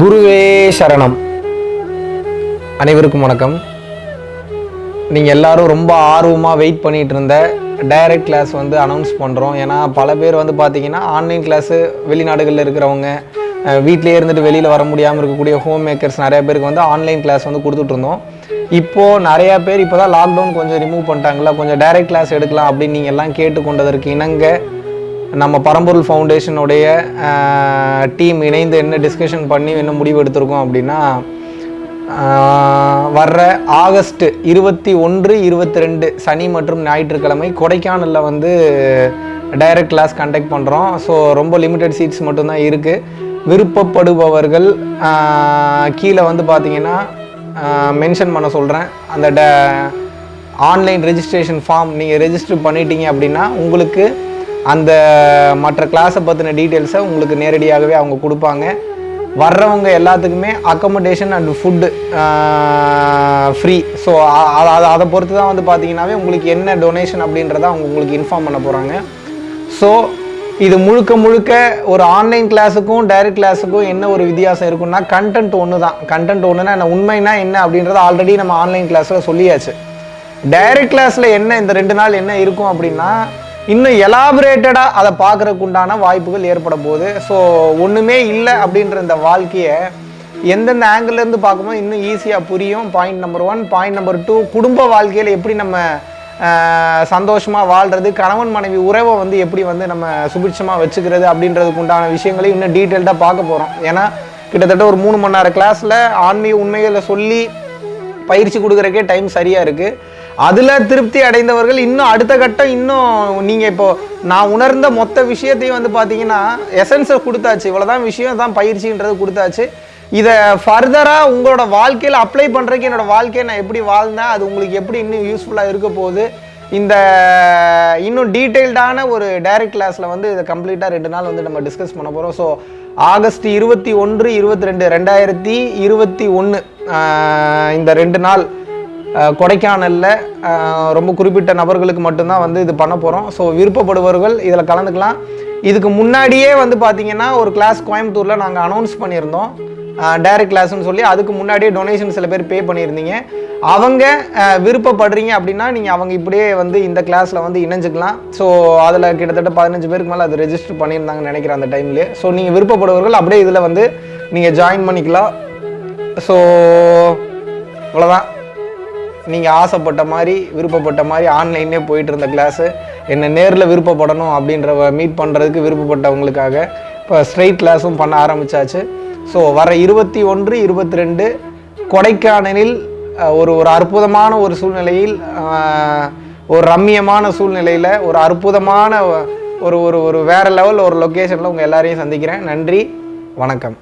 குருவே சரணம். அனைவருக்கும் வணக்கம். நீங்கள் எல்லாரும் ரொம்ப ஆர்வமாக வெயிட் பண்ணிகிட்டு இருந்த டைரக்ட் கிளாஸ் வந்து அனௌன்ஸ் பண்ணுறோம் ஏன்னா பல பேர் வந்து பார்த்தீங்கன்னா ஆன்லைன் கிளாஸு வெளிநாடுகளில் இருக்கிறவங்க வீட்டிலே இருந்துட்டு வெளியில் வர முடியாமல் இருக்கக்கூடிய ஹோம் மேக்கர்ஸ் நிறைய பேருக்கு வந்து ஆன்லைன் கிளாஸ் வந்து கொடுத்துட்ருந்தோம் இப்போது நிறையா பேர் இப்போ தான் லாக்டவுன் கொஞ்சம் ரிமூவ் பண்ணிட்டாங்களா கொஞ்சம் டைரக்ட் கிளாஸ் எடுக்கலாம் அப்படின்னு நீங்கள் எல்லாம் கேட்டுக்கொண்டதற்கு இணங்க நம்ம பரம்பொருள் ஃபவுண்டேஷனுடைய டீம் இணைந்து என்ன டிஸ்கஷன் பண்ணி என்ன முடிவு எடுத்திருக்கோம் அப்படின்னா வர்ற ஆகஸ்ட் இருபத்தி ஒன்று இருபத்தி ரெண்டு சனி மற்றும் ஞாயிற்றுக்கிழமை கொடைக்கானலில் வந்து டைரக்ட் கிளாஸ் கண்டக்ட் பண்ணுறோம் ஸோ ரொம்ப லிமிட்டட் சீட்ஸ் மட்டும்தான் இருக்குது விருப்பப்படுபவர்கள் கீழே வந்து பார்த்தீங்கன்னா மென்ஷன் பண்ண சொல்கிறேன் அந்த ட ஆன்லைன் ரெஜிஸ்ட்ரேஷன் ஃபார்ம் நீங்கள் ரெஜிஸ்டர் பண்ணிட்டீங்க அப்படின்னா உங்களுக்கு அந்த மற்ற கிளாஸை பற்றின டீட்டெயில்ஸை உங்களுக்கு நேரடியாகவே அவங்க கொடுப்பாங்க. வர்றவங்க எல்லாத்துக்குமே accommodation and food free so அதை அதை பொறுத்து தான் வந்து பார்த்தீங்கன்னாவே உங்களுக்கு என்ன டொனேஷன் அப்படின்றத அவங்க உங்களுக்கு இன்ஃபார்ம் பண்ண போகிறாங்க ஸோ இது முழுக்க முழுக்க ஒரு ஆன்லைன் கிளாஸுக்கும் டைரக்ட் கிளாஸுக்கும் என்ன ஒரு வித்தியாசம் இருக்குன்னா கண்டென்ட் ஒன்று தான் கண்டென்ட் ஒன்றுனா என்ன உண்மைனா என்ன அப்படின்றத ஆல்ரெடி நம்ம ஆன்லைன் கிளாஸில் சொல்லியாச்சு. டைரக்ட் கிளாஸில் என்ன இந்த ரெண்டு நாள் என்ன இருக்கும் அப்படின்னா இன்னும் எலாபரேட்டடாக அதை பார்க்குறதுக்கு உண்டான வாய்ப்புகள் ஏற்பட போகுது ஸோ ஒன்றுமே இல்லை அப்படின்ற இந்த வாழ்க்கையை எந்தெந்த ஆங்கிள்லேருந்து இருந்து பார்க்கும்போது இன்னும் ஈஸியாக புரியும். Point number one point number two குடும்ப வாழ்க்கையில் எப்படி நம்ம சந்தோஷமாக வாழ்கிறது கணவன் மனைவி உறவை வந்து எப்படி வந்து நம்ம சுபிட்சமாக வச்சுக்கிறது அப்படின்றதுக்கு உண்டான விஷயங்களையும் இன்னும் டீட்டெயில்டாக பார்க்க போகிறோம் ஏன்னா கிட்டத்தட்ட ஒரு மூணு மணி நேரம் கிளாஸில் ஆன்மீக உண்மைகளை சொல்லி பயிற்சி கொடுக்குறக்கே டைம் சரியாக இருக்குது அதில் திருப்தி அடைந்தவர்கள் இன்னும் அடுத்த கட்டம் இன்னும் நீங்கள் இப்போது நான் உணர்ந்த மொத்த விஷயத்தையும் வந்து பார்த்தீங்கன்னா எசன்ஸை கொடுத்தாச்சு. இவ்வளோதான் விஷயம் தான் பயிற்சின்றது கொடுத்தாச்சு. இதை ஃபர்தராக உங்களோட வாழ்க்கையில் அப்ளை பண்ணுறதுக்கு என்னோடய வாழ்க்கையை நான் எப்படி வாழ்ந்தேன் அது உங்களுக்கு எப்படி இன்னும் யூஸ்ஃபுல்லாக இருக்க போகுது. இந்த இன்னும் டீட்டெயில்டான ஒரு டைரக்ட் கிளாஸில் வந்து இதை கம்ப்ளீட்டாக ரெண்டு நாள் வந்து நம்ம டிஸ்கஸ் பண்ண போகிறோம் ஸோ ஆகஸ்ட் இருபத்தி ஒன்று இருபத்தி ரெண்டு ரெண்டாயிரத்தி இருபத்தி ஒன்று இந்த ரெண்டு நாள் கொடைக்கானலில் ரொம்ப குறிப்பிட்ட நபர்களுக்கு மட்டும்தான் வந்து இது பண்ண போகிறோம் ஸோ விருப்பப்படுபவர்கள் இதில் கலந்துக்கலாம். இதுக்கு முன்னாடியே வந்து பார்த்தீங்கன்னா ஒரு கிளாஸ் கோயம்புத்தூரில் நாங்கள் அனௌன்ஸ் பண்ணியிருந்தோம். டைரக்ட் கிளாஸ்னு சொல்லி அதுக்கு முன்னாடியே டொனேஷன் சில பேர் பே பண்ணியிருந்தீங்க. அவங்க விருப்பப்படுறீங்க அப்படின்னா நீங்கள் அவங்க இப்படியே வந்து இந்த கிளாஸில் வந்து இணைஞ்சுக்கலாம். ஸோ அதில் கிட்டத்தட்ட பதினஞ்சு பேருக்கு மேலே அது ரெஜிஸ்டர் பண்ணியிருந்தாங்கன்னு நினைக்கிறேன் அந்த டைம்லேயே ஸோ நீங்கள் விருப்பப்படுவர்கள் அப்படியே இதில் வந்து நீங்கள் ஜாயின் பண்ணிக்கலாம். ஸோ அவ்வளோதான் நீங்கள் ஆசைப்பட்ட மாதிரி விருப்பப்பட்ட மாதிரி ஆன்லைன்லேயே போயிட்டு இருந்த கிளாஸு என்னை நேரில் விருப்பப்படணும் அப்படின்ற மீட் பண்ணுறதுக்கு விருப்பப்பட்டவங்களுக்காக இப்போ ஸ்ட்ரெயிட் கிளாஸும் பண்ண ஆரம்பிச்சாச்சு. ஸோ வர இருபத்தி ஒன்று இருபத்தி ரெண்டு கொடைக்கானலில் ஒரு ஒரு அற்புதமான ஒரு சூழ்நிலையில் ஒரு ரம்மியமான சூழ்நிலையில் ஒரு அற்புதமான ஒரு ஒரு ஒரு வேற லெவல் ஒரு லொக்கேஷனில் உங்கள் எல்லாரையும் சந்திக்கிறேன். நன்றி வணக்கம்.